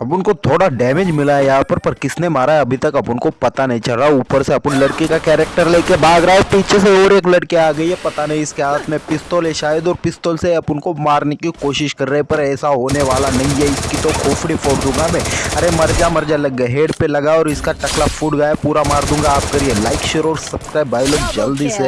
अब उनको थोड़ा डैमेज मिला है यहाँ पर पर किसने मारा है अभी तक अपन को पता नहीं चल रहा। ऊपर से अपन लड़के का कैरेक्टर लेके भाग रहा है पीछे से और एक लड़के आ गई है पता नहीं इसके हाथ में पिस्तौल है शायद और पिस्तौल से अपन को मारने की कोशिश कर रहे हैं पर ऐसा होने वाला नहीं है। इसकी तो खोफड़ी फोड़ दूँगा मैं। अरे मर जा मर जा लग गए हेड पे लगा और इसका टकला फूट गया पूरा मार दूँगा। आप करिए लाइक शेयर और सब्सक्राइब भाई लोग जल्दी से।